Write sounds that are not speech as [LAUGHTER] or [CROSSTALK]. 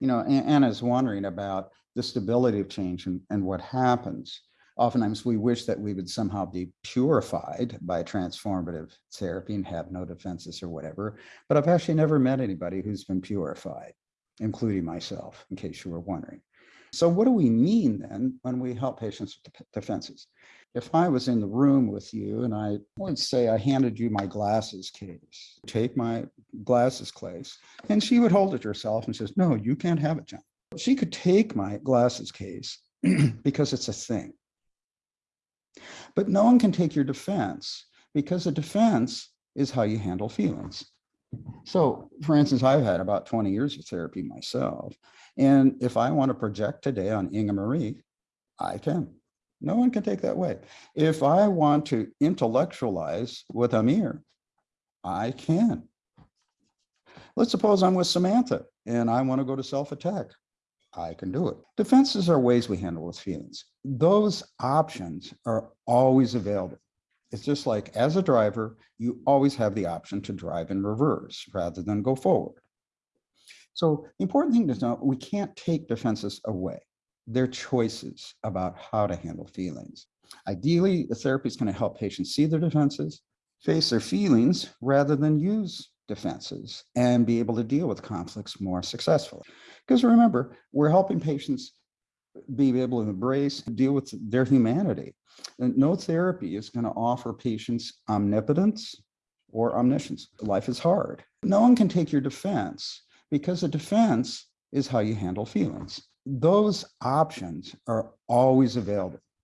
you know, An- Anna's wondering about the stability of change and, and what happens. Oftentimes we wish that we would somehow be purified by transformative therapy and have no defenses or whatever. But I've actually never met anybody who's been purified, including myself, in case you were wondering. So what do we mean then when we help patients with defenses? If I was in the room with you and I would say I handed you my glasses case, take my glasses case, and she would hold it herself and says, no, you can't have it, John. She could take my glasses case [CLEARS THROAT] because it's a thing. But no one can take your defense because a defense is how you handle feelings. So for instance, I've had about 20 years of therapy myself. And if I want to project today on Inga Marie, I can. No one can take that away. If I want to intellectualize with Amir, I can. Let's suppose I'm with Samantha and I want to go to self-attack. I can do it. Defenses are ways we handle with feelings. Those options are always available. It's just like as a driver, you always have the option to drive in reverse rather than go forward. So the important thing to know, we can't take defenses away. They're choices about how to handle feelings. Ideally, the therapy is going to help patients see their defenses, face their feelings rather than use defenses and be able to deal with conflicts more successfully. Because remember, we're helping patients be able to embrace, deal with their humanity. And no therapy is going to offer patients omnipotence or omniscience. Life is hard. No one can take your defense because a defense is how you handle feelings. Those options are always available.